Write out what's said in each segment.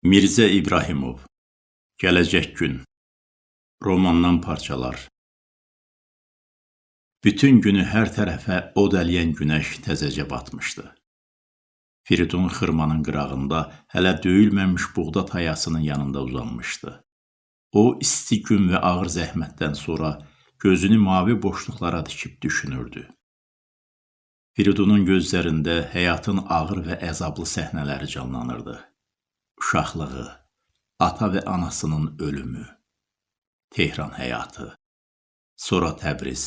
Mirzə İbrahimov Gələcək gün Romandan parçalar Bütün günü hər tərəfə od ələyən günəş təzəcə batmışdı. Firidun xırmanın qırağında hələ döyülməmiş buğda tayasının yanında uzanmışdı. O, isti gün və ağır zəhmətdən sonra gözünü mavi boşluqlara dikib düşünürdü. Firidunun gözlərində həyatın ağır və əzablı səhnələri canlanırdı uşaqlığı, ata və anasının ölümü, Tehran həyatı, sonra Təbriz.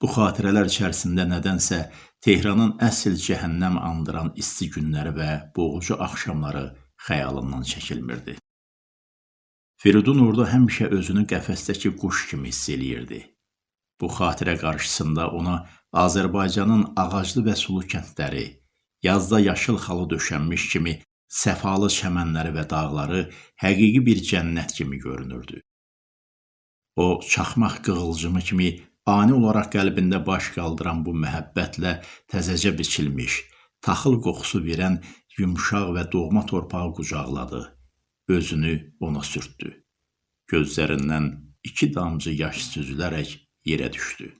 Bu xatirələr içərisində nədənsə Tehranın əsl cəhənnəm andıran isti günləri və boğucu axşamları xəyalından çəkilmirdi. Firidun orada həmişə özünü qəfəsdəki quş kimi hiss eləyirdi. Bu xatirə qarşısında ona Azərbaycanın ağaclı və sulu kəndləri, yazda yaşıl xalı döşənmiş kimi səfalı çəmənləri və dağları həqiqi bir cənnət kimi görünürdü. O, çaxmaq qığılcımı kimi ani olaraq qəlbində baş qaldıran bu məhəbbətlə təzəcə biçilmiş, taxıl qoxusu verən yumşaq və doğma torpağı qucaqladı, özünü ona sürtdü. Gözlərindən iki damcı yaş süzülərək yerə düşdü.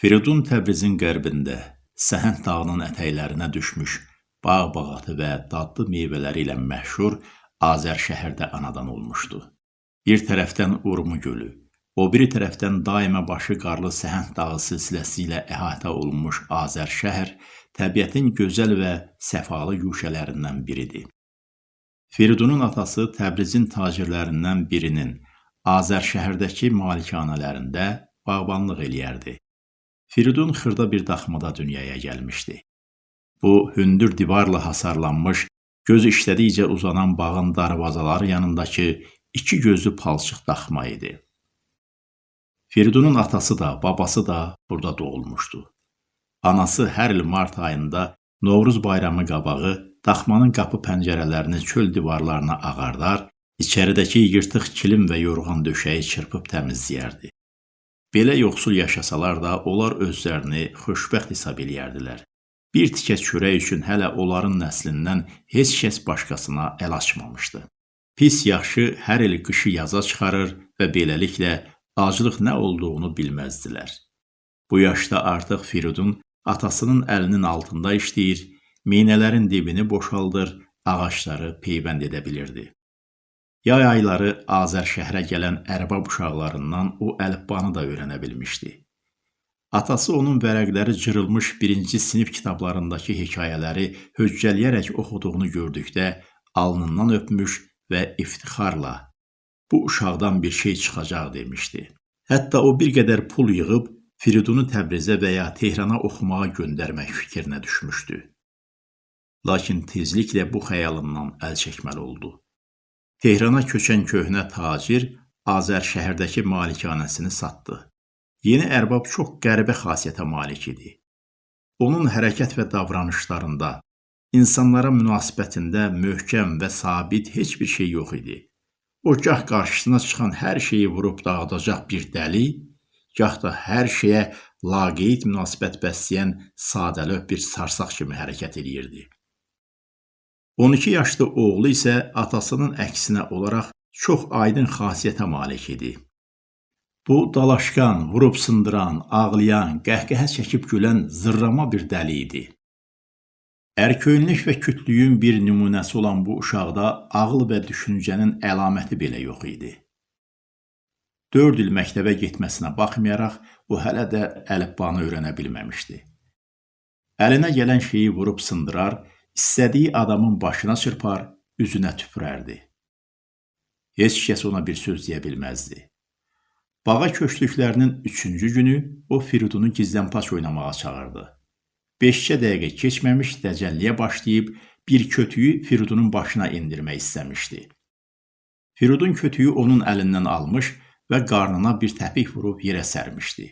Firidun Təbrizin qərbində, Səhənd dağının ətəklərinə düşmüş bağ-bağatı və dadlı meyvələri ilə məşhur Azər şəhərdə anadan olmuşdu. Bir tərəfdən Urmu gölü, o biri tərəfdən daima başı qarlı Səhənd dağı silsiləsi ilə əhatə olunmuş Azər şəhər təbiətin gözəl və səfalı yuşələrindən biridir. Firidunun atası Təbrizin tacirlərindən birinin Azər şəhərdəki malikanələrində bağbanlıq eləyərdi. Firidun xırda bir daxmada dünyaya gəlmişdi. Bu hündür divarla hasarlanmış, göz işlədikcə uzanan bağın darvazaları yanındakı iki gözlü palçıq daxma idi. Firidunun atası da, babası da burada doğulmuşdu. Anası hər il mart ayında Novruz bayramı qabağı daxmanın qapı pəncərələrini çöl divarlarına ağardar, içəridəki yırtıq kilim və yorğan döşəyi çırpıb təmizləyərdi. Belə yoxsul yaşasalar da, onlar özlərini xoşbəxt hesab eləyərdilər. Bir tikə çörək üçün hələ onların nəslindən heç kəs başqasına əl açmamışdı. Pis yaxşı hər il qışı yaza çıxarır və beləliklə aclıq nə olduğunu bilməzdilər. Bu yaşda artıq Firidun atasının əlinin altında işləyir, meynələrin dibini boşaldır, ağacları peyvənd edə bilirdi. Yay ayları Azər şəhərə gələn ərbab uşaqlarından o əlifbanı da öyrənə bilmişdi. Atası onun vərəqləri cırılmış birinci sinif kitablarındakı hekayələri höccələyərək oxuduğunu gördükdə alnından öpmüş və iftixarla bu uşaqdan bir şey çıxacaq demişdi. Hətta o bir qədər pul yığıb Firidunu Təbrizə və ya Tehrana oxumağa göndərmək fikrinə düşmüşdü. Lakin tezliklə bu xəyalından əl çəkməli oldu. Tehrana köçən köhnə tacir Azər şəhərdəki malikanəsini satdı. Yeni ərbab çox qəribə xasiyyətə malik idi. Onun hərəkət və davranışlarında, insanlara münasibətində möhkəm və sabit heç bir şey yox idi. O gah qarşısına çıxan hər şeyi vurub dağıdacaq bir dəli, gah da hər şeyə laqeyd münasibət bəsləyən sadəlöv bir sarsaq kimi hərəkət eləyirdi. 12 yaşlı oğlu isə atasının əksinə olaraq çox aydın xasiyyətə malik idi. Bu dalaşqan, vurub sındıran, ağlayan, qəhqəhə çəkib gülən zırrama bir dəli idi. Ərköyünlük və kütlüyün bir nümunəsi olan bu uşaqda ağıl və düşüncənin əlaməti belə yox idi. 4 il məktəbə getməsinə baxmayaraq, o hələ də əlifbanı öyrənə bilməmişdi. Əlinə gələn şeyi vurub sındırar, istədiyi adamın başına çırpar, üzünə tüpürərdi. Heç kəs ona bir söz deyə bilməzdi. Bağa köçdüklərinin üçüncü günü o Firidunu gizlənpaç oynamağa çağırdı. Beşcə dəqiqə keçməmiş dəcəlliyə başlayıb bir kötüyü Firidunun başına indirmək istəmişdi. Firidun kötüyü onun əlindən almış və qarnına bir təpik vurub yerə sərmişdi.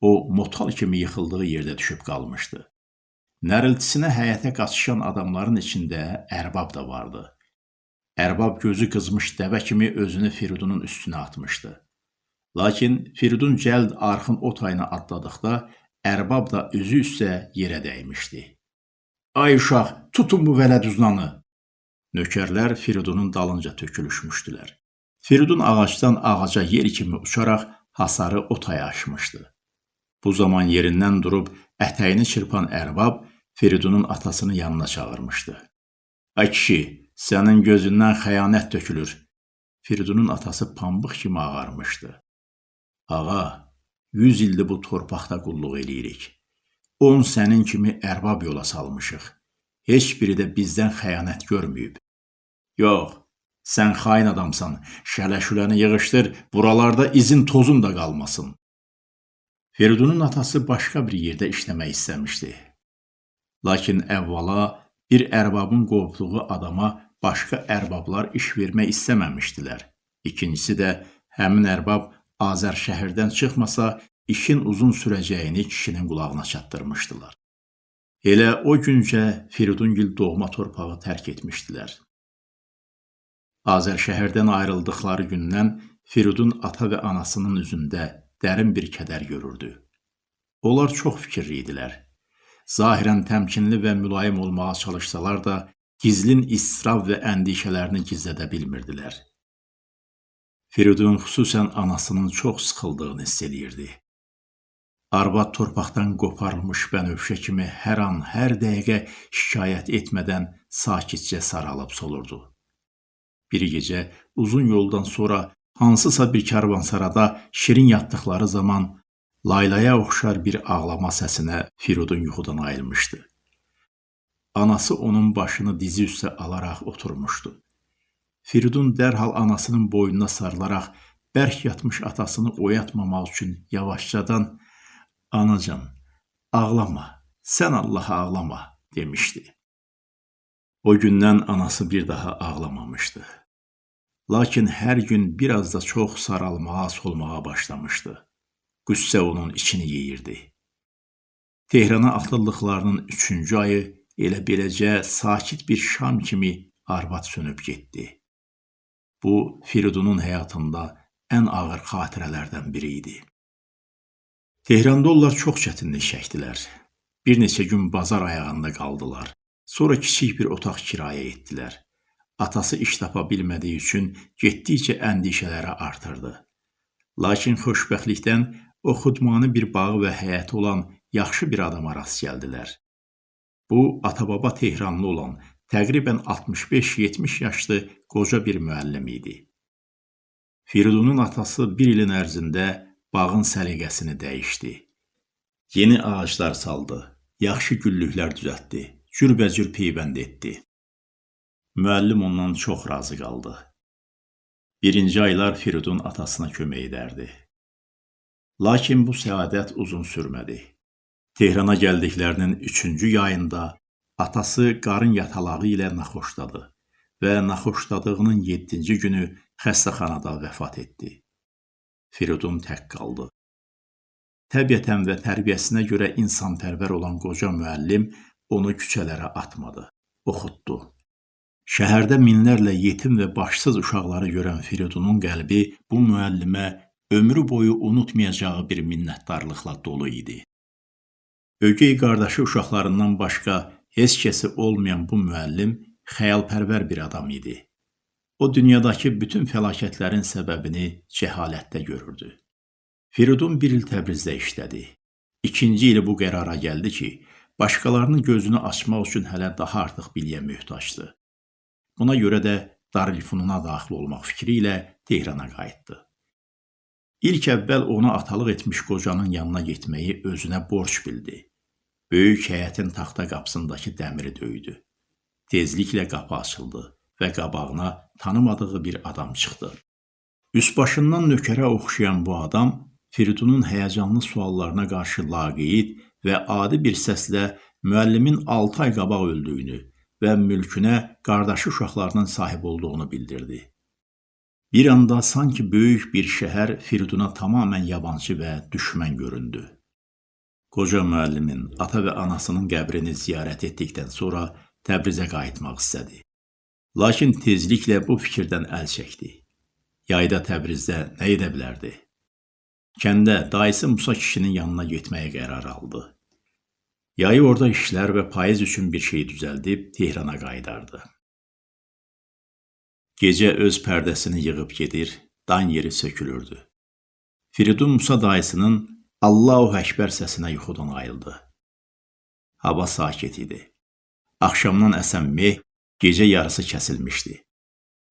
O, motal kimi yıxıldığı yerdə düşüb qalmışdı. Nəriltisinə həyətə qaçışan adamların içində ərbab da vardı. Ərbab gözü qızmış dəvə kimi özünü Firidunun üstünə atmışdı. Lakin Firidun cəld arxın o tayına atladıqda ərbab da üzü üstə yerə dəymişdi. Ay uşaq, tutun bu vələdüznanı, Nökərlər Firidunun dalınca tökülüşmüşdülər. Firidun ağacdan ağaca yer kimi uçaraq hasarı o taya aşmışdı. Bu zaman yerindən durub ətəyini çırpan ərbab Firidunun atasını yanına çağırmışdı. Ay kişi, sənin gözündən xəyanət tökülür. Firidunun atası pambıq kimi ağarmışdı. Ağa, yüz ildir bu torpaqda qulluq eləyirik. On sənin kimi ərbab yola salmışıq. Heç biri də bizdən xəyanət görməyib. Yox, sən xain adamsan. Şələşüləni yığışdır, buralarda izin tozun da qalmasın. Feridunun atası başqa bir yerdə işləmək istəmişdi. Lakin əvvəla bir ərbabın qovduğu adama başqa ərbablar iş vermək istəməmişdilər. İkincisi də həmin ərbab Azər şəhərdən çıxmasa, işin uzun sürəcəyini kişinin qulağına çatdırmışdılar. Elə o güncə Firidungil doğma torpağı tərk etmişdilər. Azər şəhərdən ayrıldıqları gündən Firidun ata və anasının üzündə dərin bir kədər görürdü. Onlar çox fikirli idilər. Zahirən təmkinli və mülayim olmağa çalışsalar da, gizlin istirab və əndişələrini gizlədə bilmirdilər. Firidun xüsusən anasının çox sıxıldığını hiss eləyirdi. Arvad torpaqdan qoparılmış bənövşə kimi hər an, hər dəqiqə şikayət etmədən sakitcə saralıb solurdu. Bir gecə uzun yoldan sonra hansısa bir karvansarada şirin yatdıqları zaman laylaya oxşar bir ağlama səsinə Firudun yuxudan ayılmışdı. Anası onun başını dizi üstə alaraq oturmuşdu. Firidun dərhal anasının boynuna sarılaraq bərk yatmış atasını oyatmamaq üçün yavaşcadan "Anacan, ağlama, sən Allaha ağlama" demişdi. O gündən anası bir daha ağlamamışdı. Lakin hər gün biraz da çox saralmağa, solmağa başlamışdı. Qüssə onun içini yeyirdi. Tehrana atıldıqlarının üçüncü ayı elə beləcə sakit bir şam kimi arvad sönüb getdi. Bu, Firidunun həyatında ən ağır xatirələrdən biri idi. Tehranda onlar çox çətinlik çəkdilər. Bir neçə gün bazar ayağında qaldılar. Sonra kiçik bir otaq kirayə etdilər. Atası iş tapa bilmədiyi üçün getdikcə əndişələri artırdı. Lakin xoşbəxtlikdən o xudmanı bir bağı və həyəti olan yaxşı bir adama rast gəldilər. Bu, atababa Tehranlı olan, təqribən 65-70 yaşlı qoca bir müəllim idi. Firidunun atası bir ilin ərzində bağın səliqəsini dəyişdi. Yeni ağaclar saldı, yaxşı güllüklər düzəltdi, cürbəcür peyvənd etdi. Müəllim ondan çox razı qaldı. Birinci aylar Firidun atasına kömək edərdi. Lakin bu səadət uzun sürmədi. Tehrana gəldiklərinin üçüncü yayında atası qarın yatalağı ilə naxoşladı və naxoşladığının yeddinci günü xəstəxanada vəfat etdi. Firidun tək qaldı. Təbiətən və tərbiyəsinə görə insanpərvər olan qoca müəllim onu küçələrə atmadı, oxutdu. Şəhərdə minlərlə yetim və başsız uşaqları görən Firidunun qəlbi bu müəllimə ömrü boyu unutmayacağı bir minnətdarlıqla dolu idi. Ögey qardaşı uşaqlarından başqa heç kəsi olmayan bu müəllim xəyalpərvər bir adam idi. O dünyadakı bütün fəlakətlərin səbəbini cəhalətdə görürdü. Firidun bir il Təbrizdə işlədi. İkinci ili bu qərara gəldi ki, başqalarının gözünü açmaq üçün hələ daha artıq biliyə möhtacdır. Buna görə də Darülfununa daxil olmaq fikri ilə Tehrana qayıtdı. İlk əvvəl ona atalıq etmiş qocanın yanına getməyi özünə borc bildi. Böyük həyətin taxta qapısındakı dəmiri döydü. Tezliklə qapı açıldı və qabağına tanımadığı bir adam çıxdı. Üsbaşından nökərə oxşayan bu adam Firidunun həyəcanlı suallarına qarşı laqeyd və adi bir səslə müəllimin 6 ay qabaq öldüyünü və mülkünə qardaşı uşaqlarının sahib olduğunu bildirdi. Bir anda sanki böyük bir şəhər Firiduna tamamilə yabancı və düşmən göründü. Qoca müəllimin ata və anasının qəbrini ziyarət etdikdən sonra Təbrizə qayıtmaq istədi. Lakin tezliklə bu fikirdən əl çəkdi. Yayda Təbrizdə nə edə bilərdi? Kəndə dayısı Musa kişinin yanına getməyə qərar aldı. Yayı orada işlər və payız üçün bir şey düzəldib Tehrana qayıdardı. Gecə öz pərdəsini yığıb gedir, dan yeri sökülürdü. Firidun Musa dayısının Allahu Əkbər səsinə yuxudan ayıldı. Hava sakit idi. Axşamdan əsən meh gecə yarısı kəsilmişdi.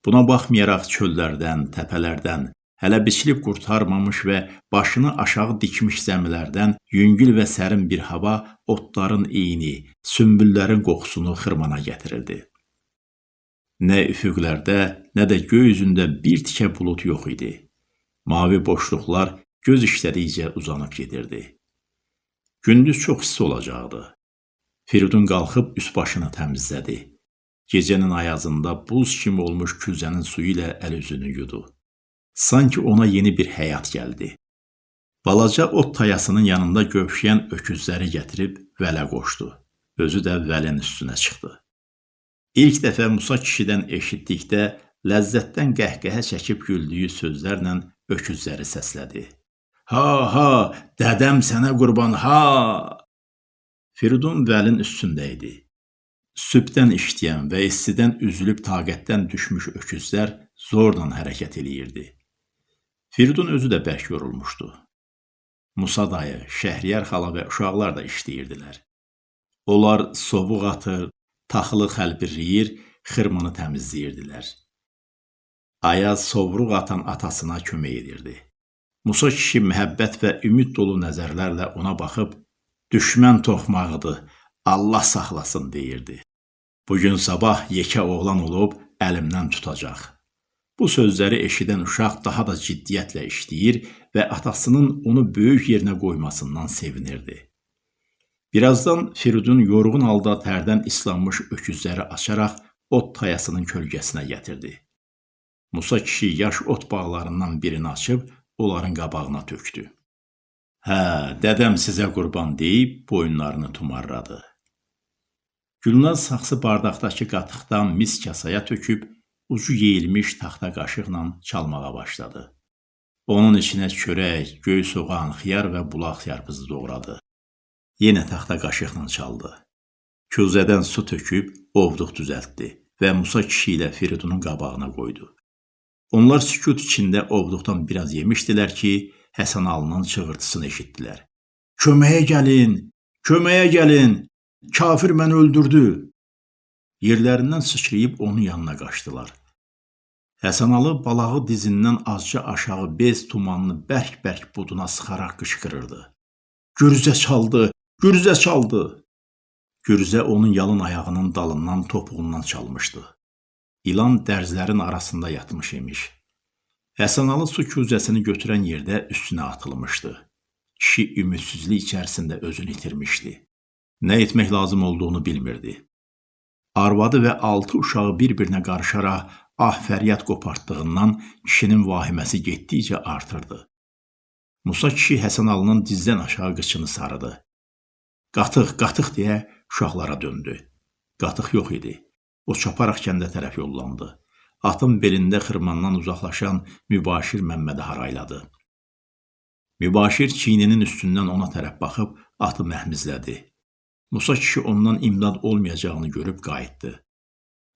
Buna baxmayaraq çöllərdən, təpələrdən, hələ biçilib qurtarmamış və başını aşağı dikmiş zəmilərdən yüngül və sərin bir hava otların iyini, sümbüllərin qoxusunu xırmana gətirirdi. Nə üfüqlərdə, nə də göy üzündə bir tikə bulud yox idi. Mavi boşluqlar göz işlədikcə uzanıb gedirdi. Gündüz çox isti olacaqdı. Firidun qalxıb üst başını təmizlədi. Gecənin ayazında buz kimi olmuş küzənin suyu ilə əl-üzünü yudu. Sanki ona yeni bir həyat gəldi. Balaca ot tayasının yanında gövşəyən öküzləri gətirib vələ qoşdu. Özü də vəlin üstünə çıxdı. İlk dəfə Musa kişidən eşitdikdə ləzzətdən qəhqəhə çəkib güldüyü sözlərlə öküzləri səslədi. Ha ha, dədəm sənə qurban ha! Firidun vəlin üstündə idi. Sübdən işləyən və istidən üzülüb taqətdən düşmüş öküzlər zorla hərəkət eləyirdi. Firidun özü də bərk yorulmuşdu. Musa dayı, Şəhriyar xala və uşaqlar da işləyirdilər. Onlar sovuq atır, taxılı xəlbirləyir, xırmanı təmizləyirdilər. Ayaz sovruq atan atasına kömək edirdi. Musa kişi məhəbbət və ümid dolu nəzərlərlə ona baxıb Düşmən toxmağıdır, Allah saxlasın deyirdi. Bugün sabah yekə oğlan olub əlimdən tutacaq. Bu sözləri eşidən uşaq daha da ciddiyyətlə işləyir və atasının onu böyük yerinə qoymasından sevinirdi. Birazdan Firidun yorğun halda tərdən islanmış öküzləri açaraq ot tayasının kölgəsinə gətirdi. Musa kişi yaş ot bağlarından birini açıb onların qabağına tökdü. Hə, dədəm sizə qurban deyib boyunlarını tumarladı. Gülnaz saxsı bardaqdakı qatıqdan mis kasaya töküb, ucu yeyilmiş taxta qaşıqla çalmağa başladı. Onun içinə çörək, göy soğan, xiyar və bulaq yarpızı doğradı. Yenə taxta qaşıqla çaldı. Küzədən su töküb ovduq düzəltdi və Musa kişi ilə Firidunun qabağına qoydu. Onlar sükut içində ovduqdan biraz yemişdilər ki, Həsən Alının çığırtısını eşitdilər. Köməyə gəlin! Köməyə gəlin! Kafir məni öldürdü! Yerlərindən sıçrayıb onun yanına qaçdılar. Həsənalı balağı dizindən azca aşağı bez tumanını bərk-bərk buduna sıxaraq qışqırırdı. Gürzə çaldı, gürzə çaldı. Gürzə onun yalın ayağının dalından topuğundan çalmışdı. İlan dərzlərin arasında yatmış imiş. Həsənalı su küzəsini götürən yerdə üstünə atılmışdı. Kişi ümidsizlik içərisində özünü itirmişdi. Nə etmək lazım olduğunu bilmirdi. Arvadı və altı uşağı bir-birinə qarışaraq ah fəryad qopartdığından kişinin vahiməsi getdikcə artırdı. Musa kişi Həsənalının dizdən aşağı qıçını sarıdı. Qatıq, qatıq deyə uşaqlara döndü. Qatıq yox idi. O çaparaq kəndə tərəf yollandı atın belində xırmandan uzaqlaşan Mübaşir Məmmədi harayladı. Mübaşir çiyninin üstündən ona tərəf baxıb atı məhmizlədi. Musa kişi ondan imdad olmayacağını görüb qayıtdı.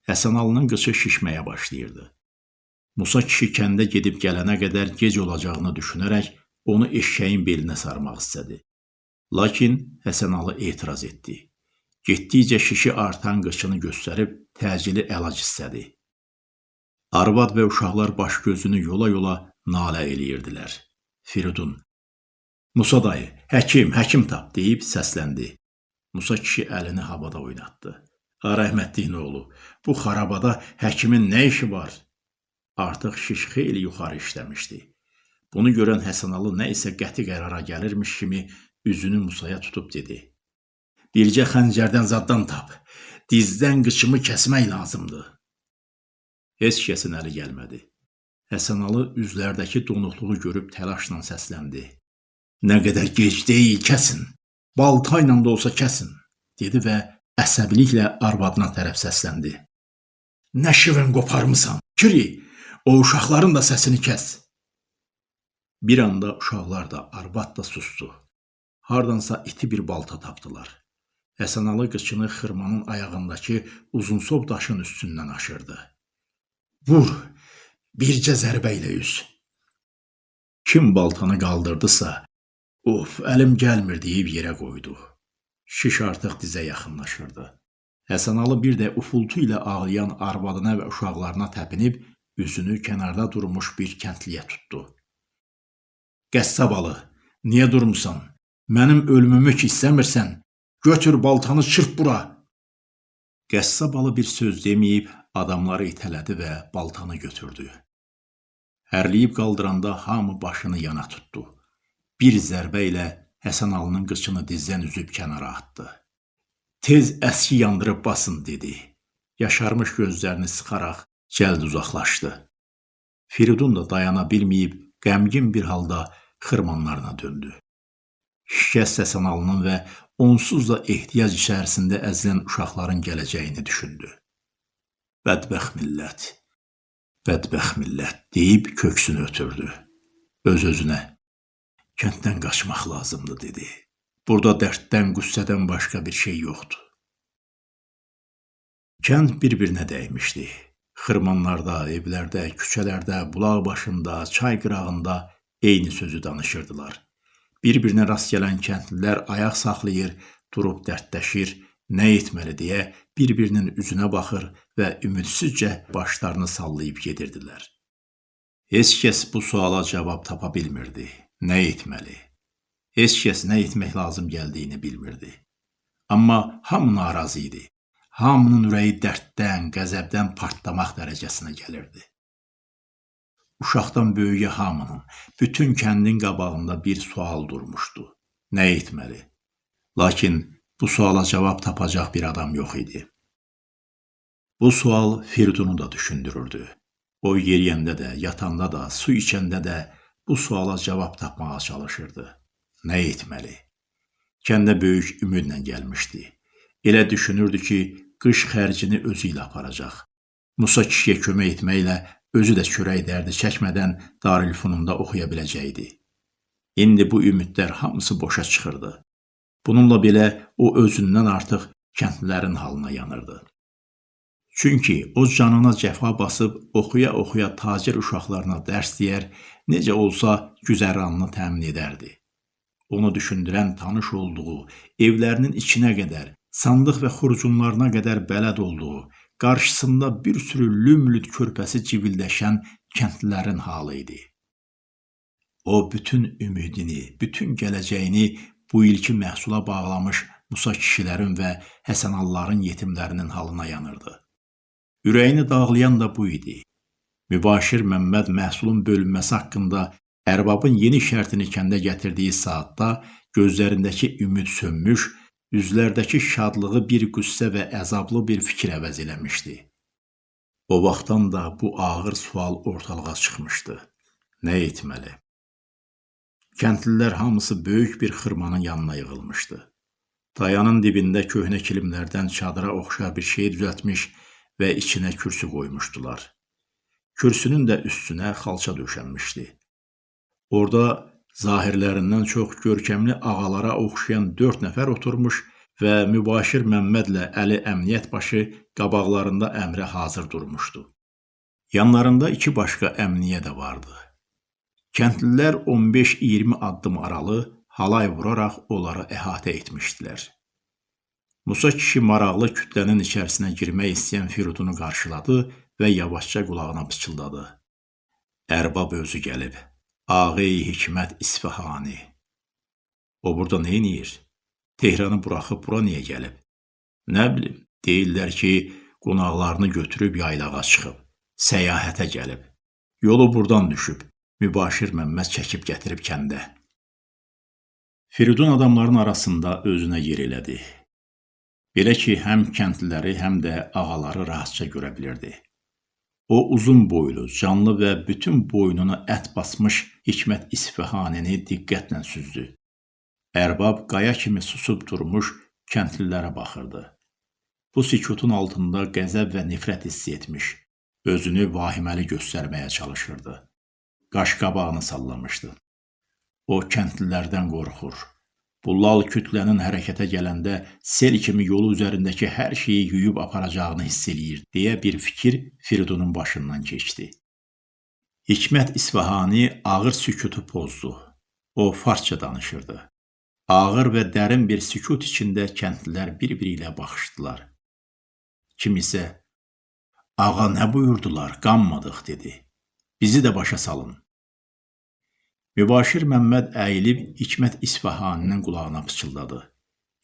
Həsənalının qıçı şişməyə başlayırdı. Musa kişi kəndə gedib gələnə qədər gec olacağını düşünərək onu eşşəyin belinə sarmaq istədi. Lakin Həsənalı etiraz etdi. Getdikcə şişi artan qıçını göstərib təcili əlac istədi. Arvad və uşaqlar baş gözünü yola-yola nalə eləyirdilər. Firidun Musa dayı, həkim, həkim tap deyib səsləndi. Musa kişi əlini havada oynatdı. Ha rəhmətliyin oğlu, bu xarabada həkimin nə işi var? Artıq şiş xeyli yuxarı işləmişdi. Bunu görən Həsənalı nə isə qəti qərara gəlirmiş kimi üzünü Musaya tutub dedi. Bircə xəncərdən zaddan tap. Dizdən qıçımı kəsmək lazımdır. Heç kəsin əli gəlmədi. Həsənalı üzlərdəki donuqluğu görüb təlaşla səsləndi. Nə qədər gec deyil, kəsin. Balta ilə də olsa kəsin, dedi və əsəbiliklə arvadına tərəf səsləndi. Nə şivən qoparmısan? Kiri, o uşaqların da səsini kəs. Bir anda uşaqlar da, arvad da sustu. Hardansa iti bir balta tapdılar. Həsənalı qıçını xırmanın ayağındakı uzunsov daşın üstündən aşırdı. Vur, bircə zərbə ilə üz. Kim baltanı qaldırdısa, of, əlim gəlmir deyib yerə qoydu. Şiş artıq dizə yaxınlaşırdı. Həsənalı bir də ufultu ilə ağlayan arvadına və uşaqlarına təpinib üzünü kənarda durmuş bir kəndliyə tutdu. Qəssabalı, niyə durmusan? Mənim ölümümü ki istəmirsən, götür baltanı çırp bura. Qəssabalı bir söz deməyib adamları itələdi və baltanı götürdü. Hərliyib qaldıranda hamı başını yana tutdu. Bir zərbə ilə Həsən Alının qıçını dizdən üzüb kənara atdı. Tez əski yandırıb basın dedi. Yaşarmış gözlərini sıxaraq cəld uzaqlaşdı. Firidun da dayana bilməyib qəmgin bir halda xırmanlarına döndü. Şikəst Həsən Alının və onsuz da ehtiyac içərisində əzilən uşaqların gələcəyini düşündü. Bədbəxt millət, bədbəxt millət deyib köksünü ötürdü. Öz-özünə Kənddən qaçmaq lazımdır dedi. Burada dərddən, qüssədən başqa bir şey yoxdur. Kənd bir-birinə dəymişdi. Xırmanlarda, evlərdə, küçələrdə, bulaq başında, çay qırağında eyni sözü danışırdılar. Bir-birinə rast gələn kəndlilər ayaq saxlayır, durub dərdləşir, nə etməli deyə bir-birinin üzünə baxır və ümidsizcə başlarını sallayıb gedirdilər. Heç kəs bu suala cavab tapa bilmirdi. Nə etməli? Heç kəs nə etmək lazım gəldiyini bilmirdi. Amma hamı narazı idi. Hamının ürəyi dərddən, qəzəbdən partlamaq dərəcəsinə gəlirdi. Uşaqdan böyüyə hamının, bütün kəndin qabağında bir sual durmuşdu. Nə etməli? Lakin bu suala cavab tapacaq bir adam yox idi. Bu sual Firdunu da düşündürürdü. O yeriyəndə də, yatanda da, su içəndə də, bu suala cavab tapmağa çalışırdı. Nə etməli? Kəndə böyük ümidlə gəlmişdi. Elə düşünürdü ki, qış xərcini özü ilə aparacaq. Musa kişiyə kömək etməklə özü də çörək dərdi çəkmədən Darülfununda oxuya biləcəkdi. İndi bu ümidlər hamısı boşa çıxırdı. Bununla belə o özündən artıq kəndlilərin halına yanırdı. Çünki o canına cəfa basıb oxuya-oxuya tacir uşaqlarına dərs deyər, necə olsa güzəranını təmin edərdi. Onu düşündürən tanış olduğu, evlərinin içinə qədər, sandıq və xurcunlarına qədər bələd olduğu, qarşısında bir sürü lümlüd körpəsi civildəşən kəndlilərin halı idi. O bütün ümidini, bütün gələcəyini bu ilki məhsula bağlamış Musa kişilərin və Həsənalların yetimlərinin halına yanırdı. Ürəyini dağlayan da bu idi. Mübaşir Məmməd məhsulun bölünməsi haqqında ərbabın yeni şərtini kəndə gətirdiyi saatda gözlərindəki ümid sönmüş, üzlərdəki şadlığı bir qüssə və əzablı bir fikir əvəz eləmişdi. O vaxtdan da bu ağır sual ortalığa çıxmışdı. Nə etməli? Kəndlilər hamısı böyük bir xırmanın yanına yığılmışdı. Dayanın dibində köhnə kilimlərdən çadıra oxşar bir şey düzəltmiş, və içinə kürsü qoymuşdular. Kürsünün də üstünə xalça döşənmişdi. Orada zahirlərindən çox görkəmli ağalara oxşayan dörd nəfər oturmuş və Mübaşir Məmmədlə Əli əmniyyət başı qabaqlarında əmrə hazır durmuşdu. Yanlarında iki başqa əmniyə də vardı. Kəndlilər 15-20 addım aralı halay vuraraq onları əhatə etmişdilər. Musa kişi maraqlı kütlənin içərisinə girmək istəyən Firudunu qarşıladı və yavaşca qulağına pıçıldadı. Ərbab özü gəlib. Ağay Hikmət İsfahani. O burada nə edir? Tehranı buraxıb bura niyə gəlib? Nə bilim, deyirlər ki, qonaqlarını götürüb yaylağa çıxıb, səyahətə gəlib. Yolu burdan düşüb, Mübaşir Məmməd çəkib gətirib kəndə. Firidun adamların arasında özünə yer elədi. Belə ki, həm kəndliləri, həm də ağaları rahatca görə bilirdi. O uzun boylu, canlı və bütün boynuna ət basmış Hikmət İsfahanini diqqətlə süzdü. Ərbab qaya kimi susub durmuş kəndlilərə baxırdı. Bu sükutun altında qəzəb və nifrət hiss etmiş, özünü vahiməli göstərməyə çalışırdı. Qaş qabağını sallamışdı. O kəndlilərdən qorxur, Bu lal kütlənin hərəkətə gələndə sel kimi yolu üzərindəki hər şeyi yuyub aparacağını hiss eləyir deyə bir fikir Firidunun başından keçdi. Hikmət İsfahani ağır sükutu pozdu. O farsça danışırdı. Ağır və dərin bir sükut içində kəndlilər bir-biri ilə baxışdılar. Kim isə "Ağa nə buyurdular? Qanmadıq" dedi. "Bizi də başa salın." Mübaşir Məmməd əyilib Hikmət İsfahaninin qulağına pıçıldadı.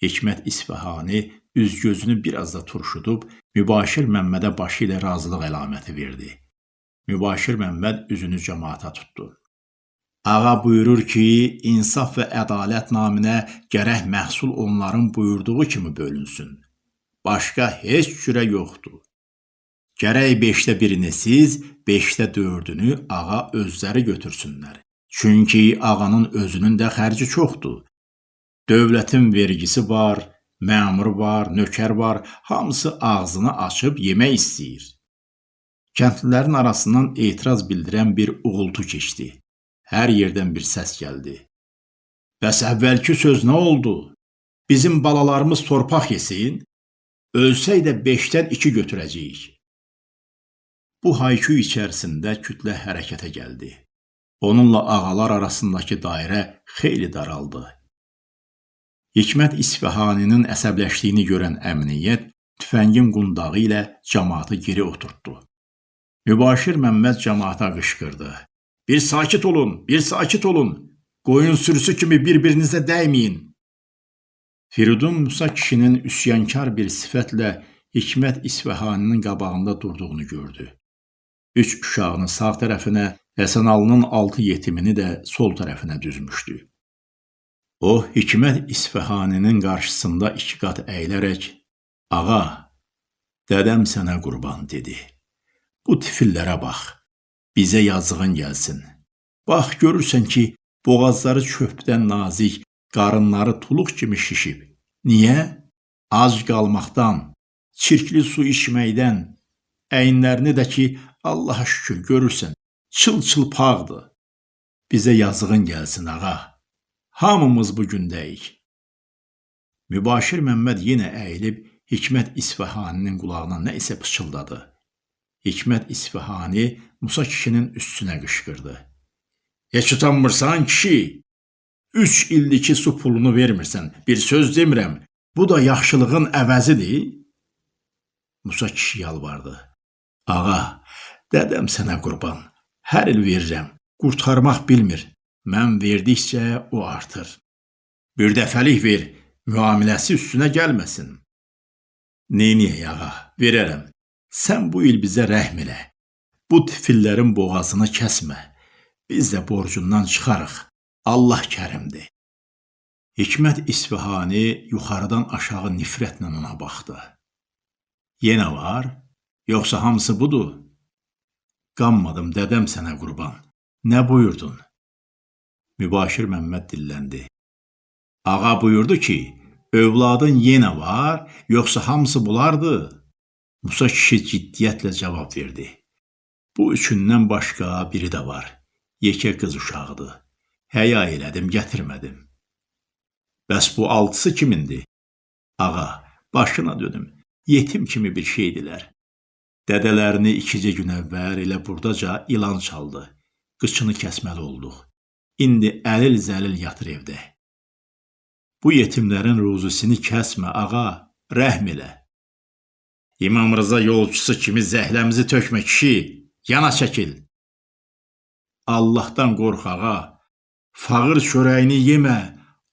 Hikmət İsfahani üz-gözünü biraz da turşudub Mübaşir Məmmədə başı ilə razılıq əlaməti verdi. Mübaşir Məmməd üzünü cəmaata tutdu. Ağa buyurur ki, insaf və ədalət naminə gərək məhsul onların buyurduğu kimi bölünsün. Başqa heç cürə yoxdur. Gərək beşdə birini siz, beşdə dördünü ağa özləri götürsünlər. Çünki ağanın özünün də xərci çoxdur. Dövlətin vergisi var, məmur var, nökər var, hamısı ağzını açıb yemək istəyir. Kəndlilərin arasından etiraz bildirən bir uğultu keçdi. Hər yerdən bir səs gəldi. Bəs əvvəlki söz nə oldu? Bizim balalarımız torpaq yesin, ölsək də beşdən iki götürəcəyik. Bu haykü içərisində kütlə hərəkətə gəldi. Onunla ağalar arasındakı dairə xeyli daraldı. Hikmət İsfahaninin əsəbləşdiyini görən əmniyyət tüfəngin qundağı ilə cəmaatı geri oturtdu. Mübaşir Məmməd cəmaata qışqırdı. Bir sakit olun, bir sakit olun. Qoyun sürüsü kimi bir-birinizə dəyməyin. Firidun Musa kişinin üsyankar bir sifətlə Hikmət İsfahaninin qabağında durduğunu gördü. Üç uşağını sağ tərəfinə, Həsənalının altı yetimini də sol tərəfinə düzmüşdü. O, Hikmət İsfahaninin qarşısında iki qat əyilərək, Ağa, dədəm sənə qurban, dedi. Bu tifillərə bax, bizə yazığın gəlsin. Bax, görürsən ki, boğazları çöpdən nazik, qarınları tuluq kimi şişib. Niyə? Ac qalmaqdan, çirkli su içməkdən, əyinlərini də ki, Allaha şükür görürsən, çıl-çılpaqdır. Bizə yazığın gəlsin, ağa. Hamımız bu gündəyik. Mübaşir Məmməd yenə əyilib Hikmət İsfahaninin qulağına nə isə pıçıldadı. Hikmət İsfahani Musa kişinin üstünə qışqırdı. Heç utanmırsan kişi? Üç ildir su pulunu vermirsən. Bir söz demirəm. Bu da yaxşılığın əvəzidir. Musa kişi yalvardı. Ağa, dədəm sənə qurban. Hər il verirəm. Qurtarmaq bilmir. Mən verdikcə o artır. Bir dəfəlik ver, müamiləsi üstünə gəlməsin. Neyniyək ağa, verərəm. Sən bu il bizə rəhm elə. Bu tifillərin boğazını kəsmə. Biz də borcundan çıxarıq. Allah kərimdir. Hikmət İsfahani yuxarıdan aşağı nifrətlə ona baxdı. Yenə var? Yoxsa hamısı budur? Qanmadım, dədəm sənə qurban. Nə buyurdun? Mübaşir Məmməd dilləndi. Ağa buyurdu ki, övladın yenə var, yoxsa hamısı bulardı? Musa kişi ciddiyyətlə cavab verdi. Bu üçündən başqa biri də var. Yekə qız uşağıdır. Həya elədim, gətirmədim. Bəs bu altısı kimindir? Ağa, başına dönüm. Yetim kimi bir şeydilər. Dədələrini ikicə gün əvvəl elə burdaca ilan çaldı. Qıçını kəsməli olduq. İndi əlil-zəlil yatır evdə. Bu yetimlərin ruzusini kəsmə, ağa, rəhm elə. İmam Rıza yolçusu kimi zəhləmizi tökmə kişi, yana çəkil. Allahdan qorx, ağa. Fağır çörəyini yemə,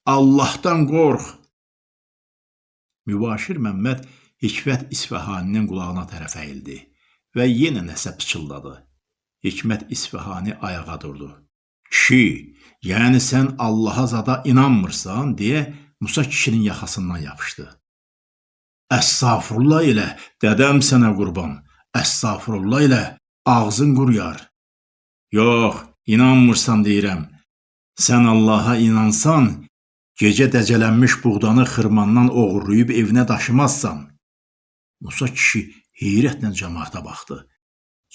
Allahdan qorx. Mübaşir Məmməd Hikmət İsfahaninin qulağına tərəf əyildi və yenə nəsə pıçıldadı. Hikmət İsfahani ayağa durdu. Kişi, yəni sən Allaha zada inanmırsan, deyə Musa kişinin yaxasından yapışdı. Əstağfurullah ilə, dədəm sənə qurban, əstağfurullah ilə ağzın quruyar. Yox, inanmırsan deyirəm. Sən Allaha inansan, gecə dəcələnmiş buğdanı xırmandan oğurlayıb evinə daşımazsan. Musa kişi heyrətlə cəmaata baxdı.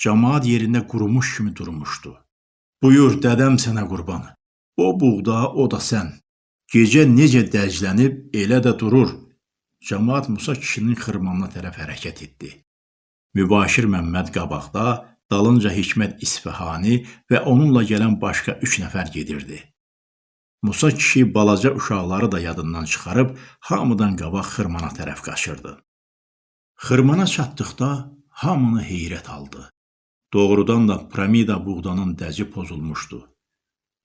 Cəmaat yerində qurumuş kimi durmuşdu. Buyur, dədəm sənə qurban. O buğda, o da sən. Gecə necə dəclənib, elə də durur. Cəmaət Musa kişinin xırmanına tərəf hərəkət etdi. Mübaşir Məmməd qabaqda, dalınca Hikmət İsfahani və onunla gələn başqa üç nəfər gedirdi. Musa kişi balaca uşaqları da yadından çıxarıb hamıdan qabaq xırmana tərəf qaçırdı. Xırmana çatdıqda hamını heyrət aldı. Doğrudan da piramida buğdanın dəci pozulmuşdu.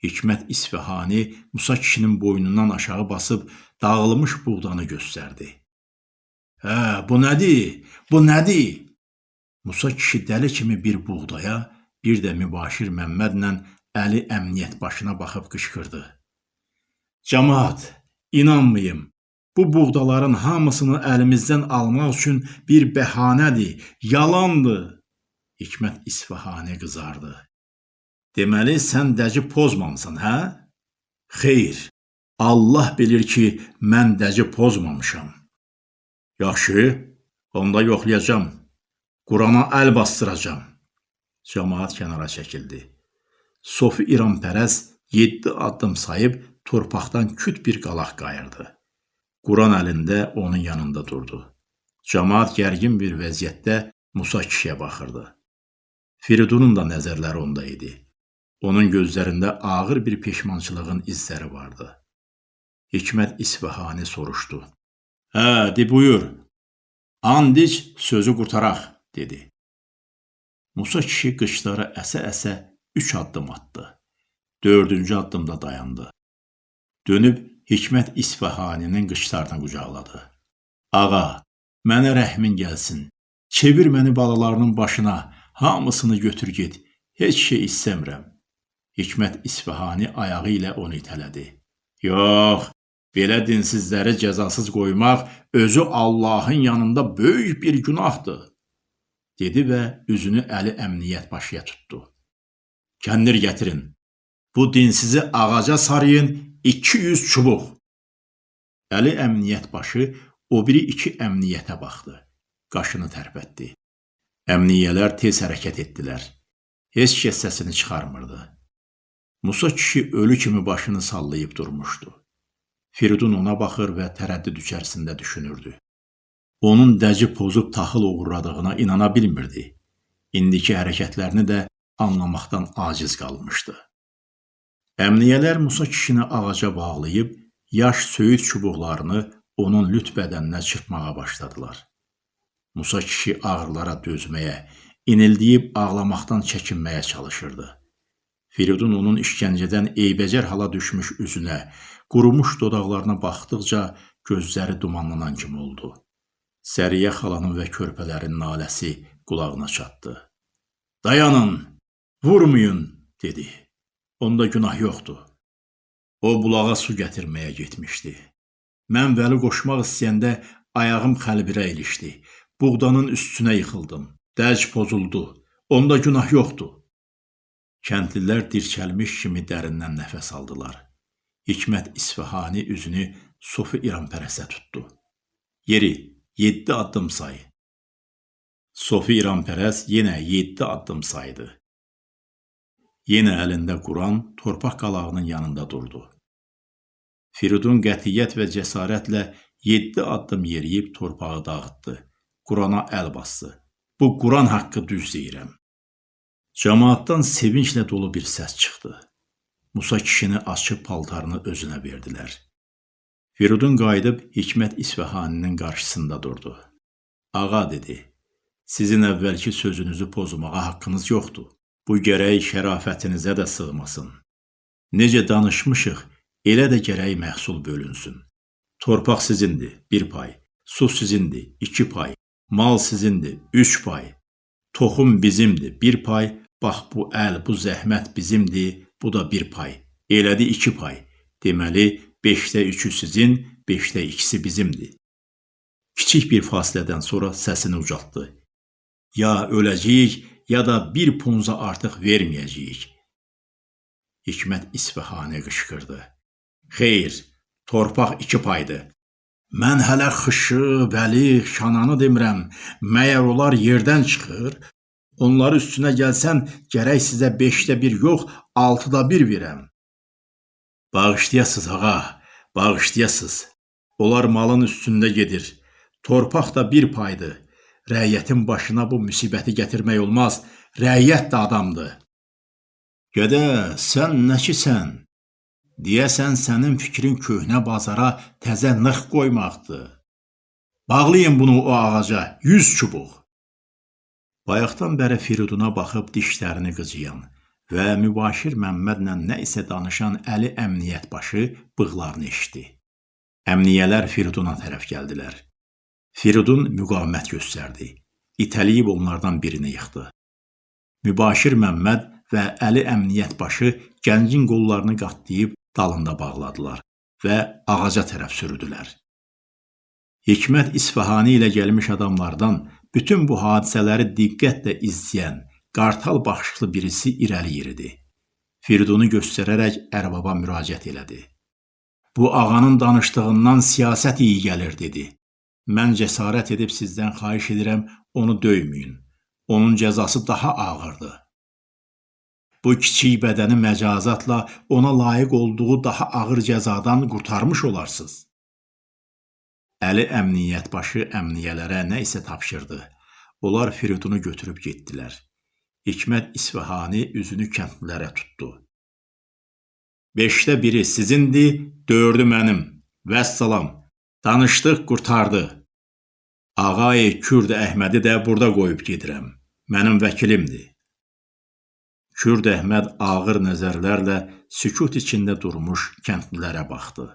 Hikmət İsfahani Musa kişinin boynundan aşağı basıb dağılmış buğdanı göstərdi. Hə, bu nədir? Bu nədir? Musa kişi dəli kimi bir buğdaya, bir də Mübaşir Məmmədlə Əli əmniyyət başına baxıb qışqırdı. Cəmaat, inanmayım. Bu buğdaların hamısını əlimizdən almaq üçün bir bəhanədir, yalandır. Hikmət İsfahani qızardı. Deməli sən dəci pozmamısan, hə? Xeyr. Allah bilir ki, mən dəci pozmamışam. Yaxşı, onda yoxlayacağam. Qurana əl bastıracağam. Cəmaat kənara çəkildi. Sofi İranpərəz 7 addım sayıb torpaqdan küt bir qalaq qayırdı. Quran əlində onun yanında durdu. Cəmaat gərgin bir vəziyyətdə Musa kişiyə baxırdı. Firidunun da nəzərləri onda idi. Onun gözlərində ağır bir peşmançılığın izləri vardı. Hikmət İsfahani soruşdu. Hə, de buyur. Andic sözü qurtaraq dedi. Musa kişi qışları əsə-əsə üç addım atdı. Dördüncü addımda dayandı. Dönüb Hikmət İsfahaninin qışlarına qucaqladı. Ağa, mənə rəhmin gəlsin. Çevir məni balalarının başına, hamısını götür get. Heç şey istəmirəm. Hikmət İsfahani ayağı ilə onu itələdi. Yox, belə dinsizləri cəzasız qoymaq özü Allahın yanında böyük bir günahdır dedi və üzünü Əli əmniyyət başıya tutdu. Kəndir gətirin. Bu dinsizi ağaca sarıyın 200 çubuq. Əli əmniyyət başı o biri iki əmniyyətə baxdı. Qaşını tərpətdi. Əmniyyələr tez hərəkət etdilər. Heç kəs səsini çıxarmırdı. Musa kişi ölü kimi başını sallayıb durmuşdu. Firidun ona baxır və tərəddüd içərisində düşünürdü onun dəci pozub taxıl uğurladığına inana bilmirdi. İndiki hərəkətlərini də anlamaqdan aciz qalmışdı. Əmniyyələr Musa kişini ağaca bağlayıb, yaş söyüd çubuqlarını onun lüt bədəninə çırpmağa başladılar. Musa kişi ağrılara dözməyə, inildiyib ağlamaqdan çəkinməyə çalışırdı. Firidun onun işgəncədən eybəcər hala düşmüş üzünə, qurumuş dodaqlarına baxdıqca gözləri dumanlanan kimi oldu. Səriyə xalanın və körpələrin naləsi qulağına çatdı. Dayanın, vurmayın, dedi. Onda günah yoxdur. O bulağa su gətirməyə getmişdi. Mən Vəli qoşmaq istəyəndə ayağım xəlbirə ilişdi. Buğdanın üstünə yıxıldım. Dərc pozuldu. Onda günah yoxdur. Kəndlilər dirçəlmiş kimi dərindən nəfəs aldılar. Hikmət İsfahani üzünü Sofi İranpərəsə tutdu. Yeri, 7 addım say. Sofi İranpərəz yenə 7 addım saydı. Yenə əlində Quran torpaq qalağının yanında durdu. Firidun qətiyyət və cəsarətlə 7 addım yeriyib torpağı dağıtdı. Qurana əl bastı. Bu Quran haqqı düz deyirəm. Cəmaatdan sevinclə dolu bir səs çıxdı. Musa kişini açıb paltarını özünə verdilər. Firidun qayıdıb Hikmət İsfahaninin qarşısında durdu. Ağa dedi, sizin əvvəlki sözünüzü pozmağa haqqınız yoxdur. Bu gərək şərafətinizə də sığmasın. Necə danışmışıq, elə də gərək məhsul bölünsün. Torpaq sizindir, bir pay. Su sizindir, iki pay. Mal sizindir, üç pay. Toxum bizimdir, bir pay. Bax bu əl, bu zəhmət bizimdir, bu da bir pay. Elədi iki pay. Deməli, 5-də 3-ü sizin, 5-də 2-si bizimdir. Kiçik bir fasilədən sonra səsini ucaltdı. Ya öləcəyik, ya da bir punza artıq verməyəcəyik. Hikmət İsfahani qışqırdı. Xeyr, torpaq iki paydır. Mən hələ xışı, vəli, şananı demirəm. Məyər onlar yerdən çıxır? Onları üstünə gəlsən, gərək sizə 5-də 1 yox, 6-da 1 verəm. Bağışlayasız ağa, Bağışlayasız. Onlar malın üstündə gedir. Torpaq da bir paydır. Rəiyyətin başına bu müsibəti gətirmək olmaz. Rəiyyət də adamdır. Gədə, sən nəkisən? Deyəsən sənin fikrin köhnə bazara təzə nıq qoymaqdır. Bağlayın bunu o ağaca, 100 çubuq. Bayaqdan bəri Firiduna baxıb dişlərini qıcıyan və Mübaşir Məmmədlə nə isə danışan Əli əmniyyət başı bığlarını eşdi. Əmniyyələr Firiduna tərəf gəldilər. Firidun müqavimət göstərdi. İtəliyib onlardan birini yıxdı. Mübaşir Məmməd və Əli əmniyyət başı gəncin qollarını qatlayıb dalında bağladılar və ağaca tərəf sürüdülər. Hikmət İsfahani ilə gəlmiş adamlardan bütün bu hadisələri diqqətlə izləyən, qartal baxışlı birisi irəli yeridi. Firidunu göstərərək ərbaba müraciət elədi. Bu ağanın danışdığından siyasət iyi gəlir, dedi. Mən cəsarət edib sizdən xahiş edirəm, onu döyməyin. Onun cəzası daha ağırdır. Bu kiçik bədəni məcazatla ona layiq olduğu daha ağır cəzadan qurtarmış olarsınız. Əli əmniyyət başı əmniyyələrə nə isə tapşırdı. Onlar Firidunu götürüb getdilər. Hikmət İsfahani üzünü kəndlilərə tutdu. Beşdə biri sizindir, dördü mənim. Vəssalam. Danışdıq, qurtardı. Ağay Kürd Əhmədi də burada qoyub gedirəm. Mənim vəkilimdir. Kürd Əhməd ağır nəzərlərlə sükut içində durmuş kəndlilərə baxdı.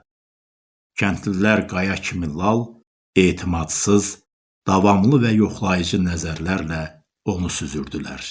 Kəndlilər qaya kimi lal, etimadsız, davamlı və yoxlayıcı nəzərlərlə onu süzürdülər.